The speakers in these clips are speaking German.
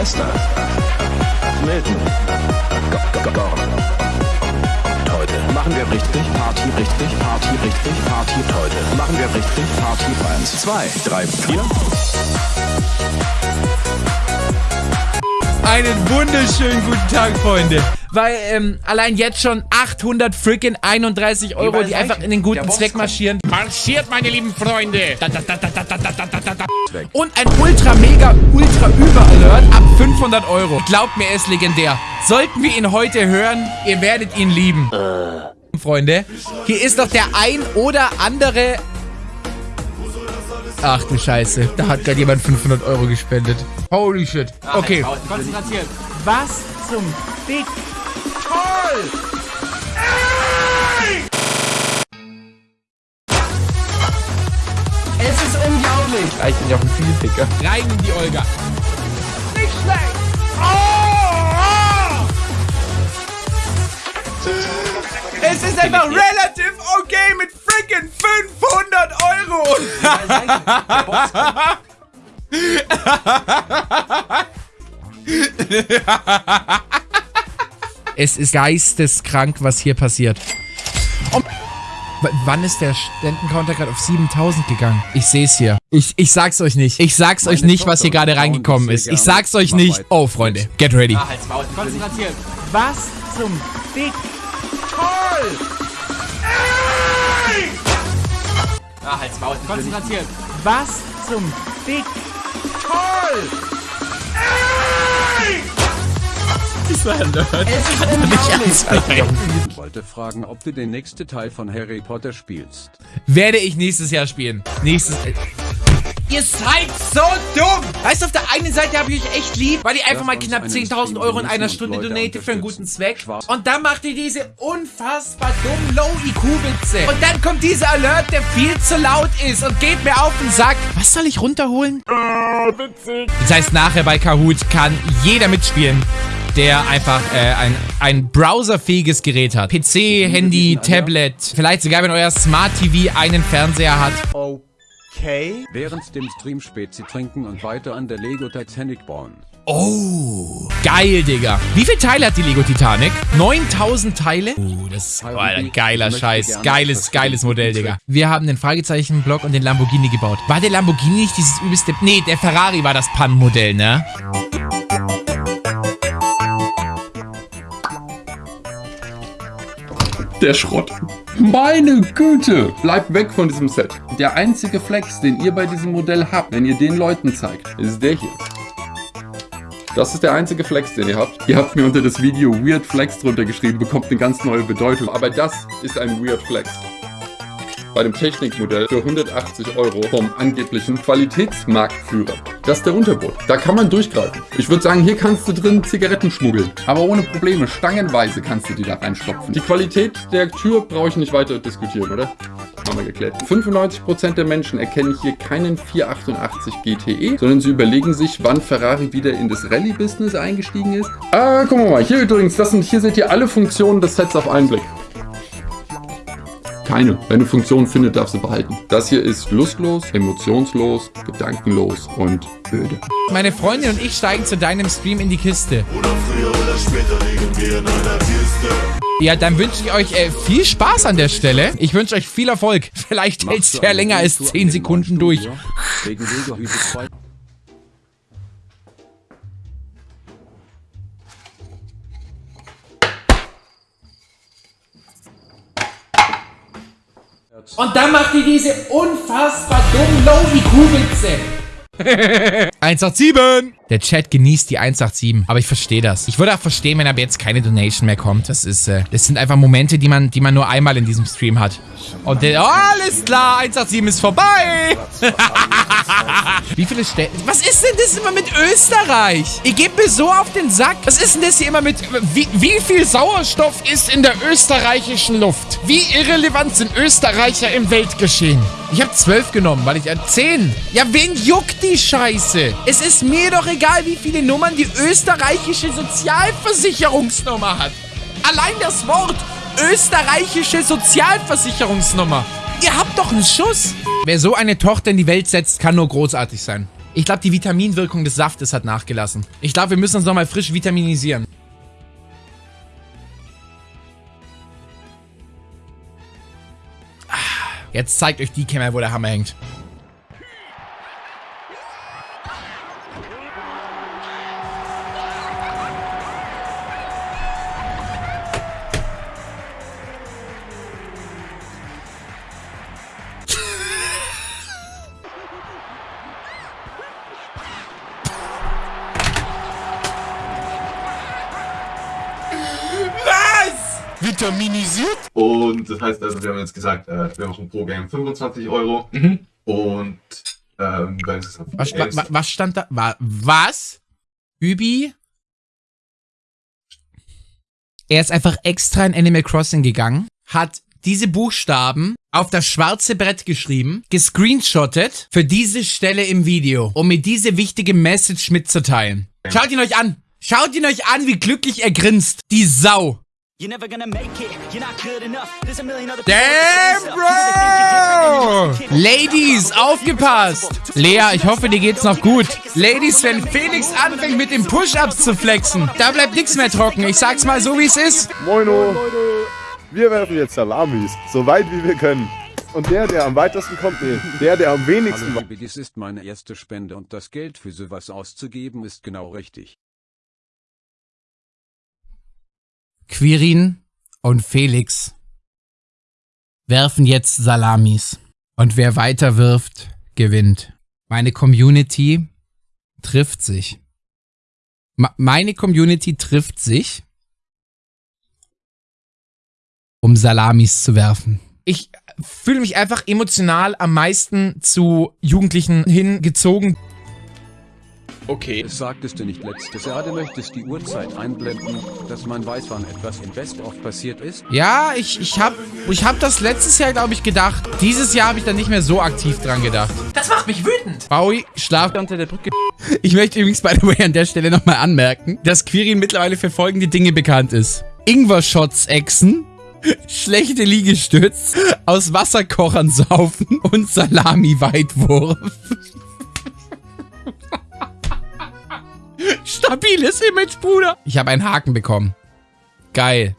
Leicester. Milton. Heute machen wir richtig Party, richtig Party, richtig Party. Heute machen wir richtig Party. Eins, zwei, drei, vier. Einen wunderschönen guten Tag, Freunde. Weil ähm, allein jetzt schon 800 freaking 31 Euro, die einfach in den guten Zweck marschieren. Marschiert, meine lieben Freunde. Da, da, da, da, da, da, da, da, da, da. Und ein ultra mega ultra über Alert ab 500 Euro. Glaubt mir, er ist legendär. Sollten wir ihn heute hören, ihr werdet ihn lieben. Freunde, hier ist doch der ein oder andere Ach du Scheiße, da hat gerade jemand 500 Euro gespendet. Holy shit. Okay. Was zum Dick? Toll! Nicht auf den Vielficker. Rein in die Olga. Nicht schlecht. Oh! Es ist einfach relativ okay mit freaking 500 Euro. es ist geisteskrank, was hier passiert. Um, wann ist der Ständencounter gerade auf 7000 gegangen? Ich sehe es hier. Ich, ich sag's euch nicht. Ich sag's euch nicht, was hier gerade reingekommen ist. Ich sag's euch nicht. Oh, Freunde, get ready. Ah, halt's Maul. Konzentriert. Was zum Dick? Toll! Ah, halt's Maul. Konzentriert. Was zum Dick? Toll! Es ist unglaublich. Ich wollte fragen, ob du den nächsten Teil von Harry Potter spielst. Werde ich nächstes Jahr spielen. Nächstes... Ihr seid so dumm! Weißt du, auf der einen Seite habe ich euch echt lieb, weil ihr einfach mal knapp 10.000 Euro in einer Stunde donatet für einen guten Zweck. Und dann macht ihr diese unfassbar dummen Low-IQ-Witze. Und dann kommt dieser Alert, der viel zu laut ist und geht mir auf den Sack. Was soll ich runterholen? Das heißt, nachher bei Kahoot kann jeder mitspielen der einfach äh, ein, ein browserfähiges Gerät hat. PC, Handy, Tablet, vielleicht sogar, wenn euer Smart TV einen Fernseher hat. Okay. Während dem Stream Spezi trinken und weiter an der Lego Titanic bauen. Oh, geil, Digga. Wie viele Teile hat die Lego Titanic? 9000 Teile? Oh, das ist oh, ein geiler Scheiß. Geiles, geiles Modell, Digga. Wir haben den Fragezeichen-Block und den Lamborghini gebaut. War der Lamborghini nicht dieses übelste... Nee, der Ferrari war das Pannenmodell, ne? Der Schrott. Meine Güte! Bleibt weg von diesem Set. Der einzige Flex, den ihr bei diesem Modell habt, wenn ihr den Leuten zeigt, ist der hier. Das ist der einzige Flex, den ihr habt. Ihr habt mir unter das Video Weird Flex drunter geschrieben, bekommt eine ganz neue Bedeutung. Aber das ist ein Weird Flex bei dem Technikmodell für 180 Euro vom angeblichen Qualitätsmarktführer. Das ist der Untergrund. Da kann man durchgreifen. Ich würde sagen, hier kannst du drin Zigaretten schmuggeln. Aber ohne Probleme. Stangenweise kannst du die da reinstopfen. Die Qualität der Tür brauche ich nicht weiter diskutieren, oder? Haben wir geklärt. 95% der Menschen erkennen hier keinen 488 GTE, sondern sie überlegen sich, wann Ferrari wieder in das Rallye-Business eingestiegen ist. Ah, wir mal. Hier übrigens, das sind, hier seht ihr alle Funktionen des Sets auf einen Blick. Keine. Wenn eine Funktion findet, darf sie behalten. Das hier ist lustlos, emotionslos, gedankenlos und öde. Meine Freundin und ich steigen zu deinem Stream in die Kiste. Oder früher oder später liegen wir in einer Kiste. Ja, dann wünsche ich euch äh, viel Spaß an der Stelle. Ich wünsche euch viel Erfolg. Vielleicht hält es ja länger als 10 Sekunden durch. Und dann macht ihr diese unfassbar dummen Low-IQ-Witze. 187! Der Chat genießt die 187, aber ich verstehe das. Ich würde auch verstehen, wenn aber jetzt keine Donation mehr kommt. Das ist, äh, das sind einfach Momente, die man, die man nur einmal in diesem Stream hat. Und der, oh, alles klar, 187 ist vorbei. Wie viele Städte? Was ist denn das immer mit Österreich? Ihr gebt mir so auf den Sack. Was ist denn das hier immer mit, wie, wie viel Sauerstoff ist in der österreichischen Luft? Wie irrelevant sind Österreicher im Weltgeschehen? Ich habe zwölf genommen, weil ich, äh, zehn. Ja, wen juckt die Scheiße? Es ist mir doch egal, wie viele Nummern die österreichische Sozialversicherungsnummer hat. Allein das Wort österreichische Sozialversicherungsnummer. Ihr habt doch einen Schuss. Wer so eine Tochter in die Welt setzt, kann nur großartig sein. Ich glaube, die Vitaminwirkung des Saftes hat nachgelassen. Ich glaube, wir müssen uns nochmal frisch vitaminisieren. Ah, Jetzt zeigt euch die Kämmer, wo der Hammer hängt. Vitaminisiert. Und das heißt also, wir haben jetzt gesagt, äh, wir machen pro Game 25 Euro. Und ähm, Was, wa, was stand da? Wa, was? Übi? Er ist einfach extra in Animal Crossing gegangen, hat diese Buchstaben auf das schwarze Brett geschrieben, gescreenshottet für diese Stelle im Video, um mir diese wichtige Message mitzuteilen. Schaut ihn euch an! Schaut ihn euch an, wie glücklich er grinst. Die Sau. You're never gonna make it. You're not good enough. There's a million other Damn, Bro! Ladies, aufgepasst! Lea, ich hoffe, dir geht's noch gut. Ladies, wenn Felix anfängt mit den Push-Ups zu flexen, da bleibt nichts mehr trocken. Ich sag's mal so, wie es ist. Moino, wir werfen jetzt Salamis, so weit wie wir können. Und der, der am weitesten kommt, nee, der, der am wenigsten Hallo liebe, dies ist meine erste Spende und das Geld für sowas auszugeben ist genau richtig. Quirin und Felix werfen jetzt Salamis. Und wer weiter wirft, gewinnt. Meine Community trifft sich. Ma- meine Community trifft sich, um Salamis zu werfen. Ich fühle mich einfach emotional am meisten zu Jugendlichen hingezogen. Okay. Es sagtest du nicht letztes Jahr, du möchtest die Uhrzeit einblenden, dass man weiß, wann etwas im Best-of passiert ist? Ja, ich, ich hab, ich hab das letztes Jahr, glaube ich, gedacht. Dieses Jahr habe ich da nicht mehr so aktiv dran gedacht. Das macht mich wütend. Bowie, schlaf. Unter der Brücke. Ich möchte übrigens, by the way, an der Stelle nochmal anmerken, dass Quirin mittlerweile für folgende Dinge bekannt ist. Ingwer-Shots exen, schlechte Liegestütz, aus Wasserkochern saufen und Salami-Weitwurf. Stabiles Image, Bruder. Ich habe einen Haken bekommen. Geil.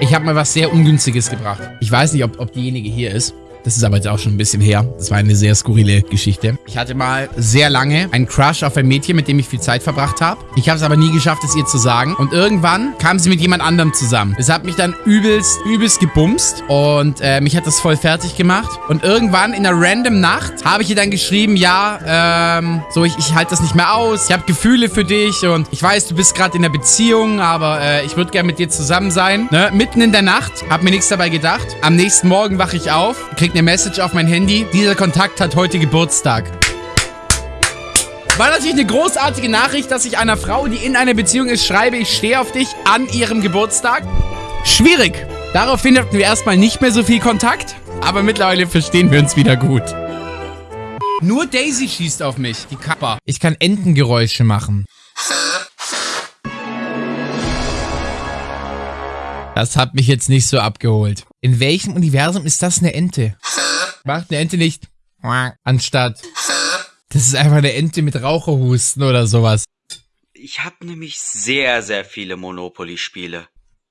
Ich habe mal was sehr Ungünstiges gebracht. Ich weiß nicht, ob, ob diejenige hier ist. Das ist aber jetzt auch schon ein bisschen her. Das war eine sehr skurrile Geschichte. Ich hatte mal sehr lange einen Crush auf ein Mädchen, mit dem ich viel Zeit verbracht habe. Ich habe es aber nie geschafft, es ihr zu sagen. Und irgendwann kam sie mit jemand anderem zusammen. Es hat mich dann übelst, übelst gebumst. Und äh, mich hat das voll fertig gemacht. Und irgendwann in einer random Nacht habe ich ihr dann geschrieben, ja, ähm, so, ich, ich halte das nicht mehr aus. Ich habe Gefühle für dich und ich weiß, du bist gerade in einer Beziehung, aber äh, ich würde gerne mit dir zusammen sein. Ne? Mitten in der Nacht, hab mir nichts dabei gedacht. Am nächsten Morgen wache ich auf, krieg eine Message auf mein Handy. Dieser Kontakt hat heute Geburtstag. War natürlich eine großartige Nachricht, dass ich einer Frau, die in einer Beziehung ist, schreibe, ich stehe auf dich an ihrem Geburtstag. Schwierig. Daraufhin hatten wir erstmal nicht mehr so viel Kontakt, aber mittlerweile verstehen wir uns wieder gut. Nur Daisy schießt auf mich, die Kappa. Ich kann Entengeräusche machen. Das hat mich jetzt nicht so abgeholt. In welchem Universum ist das eine Ente? Macht eine Ente nicht anstatt. Das ist einfach eine Ente mit Raucherhusten oder sowas. Ich habe nämlich sehr, sehr viele Monopoly-Spiele.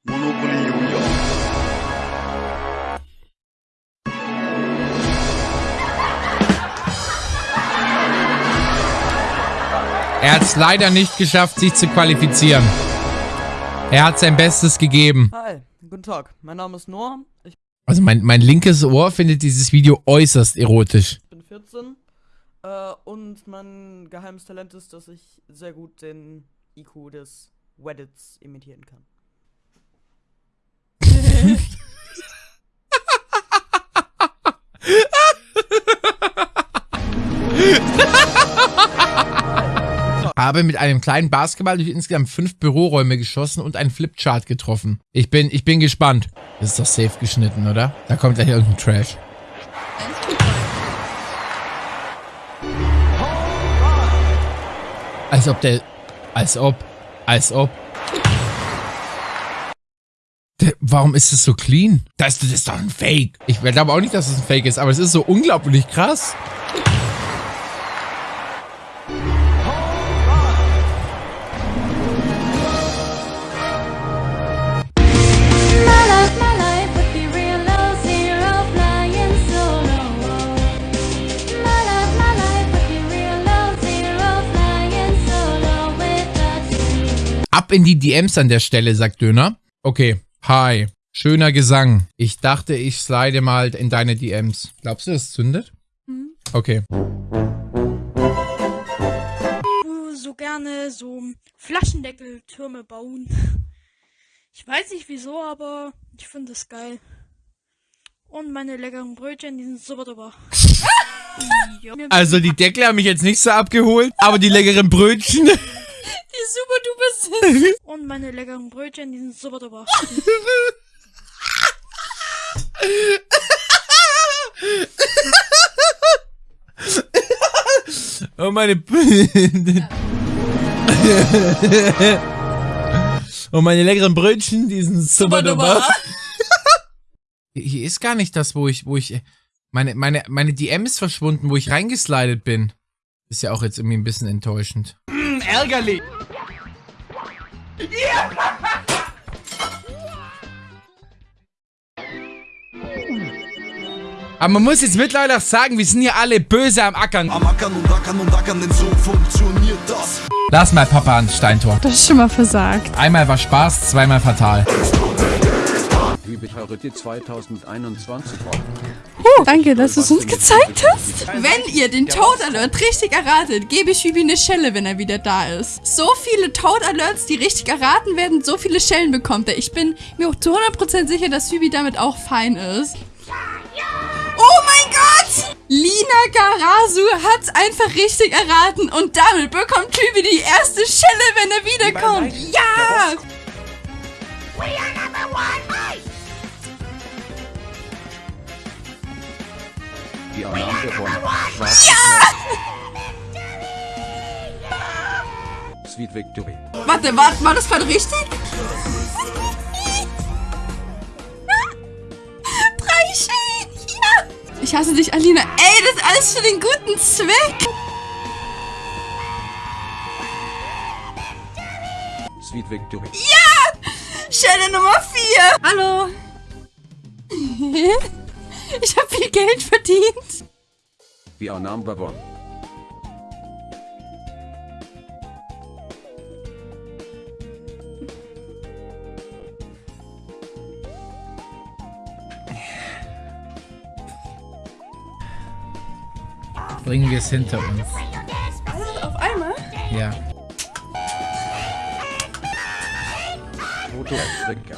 Monopoly Junior. Er hat es leider nicht geschafft, sich zu qualifizieren. Er hat sein Bestes gegeben. Hi, guten Tag. Mein Name ist Noah. Ich Also mein, mein linkes Ohr findet dieses Video äußerst erotisch. bin 14. Äh, und mein geheimes Talent ist, dass ich sehr gut den IQ des Reddits imitieren kann. Habe mit einem kleinen Basketball durch insgesamt fünf Büroräume geschossen und einen Flipchart getroffen. Ich bin, ich bin gespannt. Das ist doch safe geschnitten, oder? Da kommt gleich irgendein Trash. Als ob der, als ob, als ob. Warum ist es so clean? Das, das ist doch ein Fake. Ich glaube auch nicht, dass es ein Fake ist, aber es ist so unglaublich krass. In die DMs an der Stelle, sagt Döner. Okay. Hi. Schöner Gesang. Ich dachte, ich slide mal in deine DMs. Glaubst du, das zündet? Okay. so gerne so Flaschendeckeltürme bauen. Ich weiß nicht wieso, aber ich finde es geil. Und meine leckeren Brötchen, die sind super. Ja. Also die Deckel haben mich jetzt nicht so abgeholt, aber die leckeren Brötchen. Die super duper sind. Und meine leckeren Brötchen, die sind super duper. Oh meine. Und meine leckeren Brötchen, die sind super duper. Hier ist gar nicht das, wo ich, wo ich. Meine, meine, meine DM ist verschwunden, wo ich reingeslidet bin. Ist ja auch jetzt irgendwie ein bisschen enttäuschend. Mm, ärgerlich. Aber man muss jetzt mittlerweile auch sagen, wir sind hier alle böse am Ackern. Am Ackern und Ackern und Ackern, denn so funktioniert das. Lass mal Papa ans Steintor. Das ist schon mal versagt. Einmal war Spaß, zweimal fatal. Priority 2021. Oh, danke, dass du es uns gezeigt hast. Wenn ihr den Toad Alert richtig erratet, gebe ich Hübi eine Schelle, wenn er wieder da ist. So viele Toad Alerts, die richtig erraten werden, so viele Schellen bekommt er. Ich bin mir auch zu 100% sicher, dass Hübi damit auch fein ist. Oh mein Gott! Lina Garasu hat's einfach richtig erraten und damit bekommt Hübi die erste Schelle, wenn er wiederkommt. Ja! Die Annahme von Ja! Sweet Victory. Warte, war, war das gerade richtig? Drei Schellen! Ja! Ich hasse dich, Alina. Ey, das ist alles für den guten Zweck. Sweet Victory. Ja! Schelle Nummer 4. Hallo. Ich habe viel Geld verdient. We are number one. Bringen wir es hinter uns. Alles auf einmal? Ja. Foto Afrika.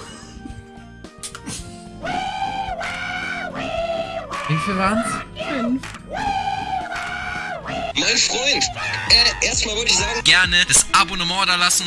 Wie viel waren's? Fünf. Mein Freund, äh, erstmal wollte ich sagen, gerne das Abonnement da lassen.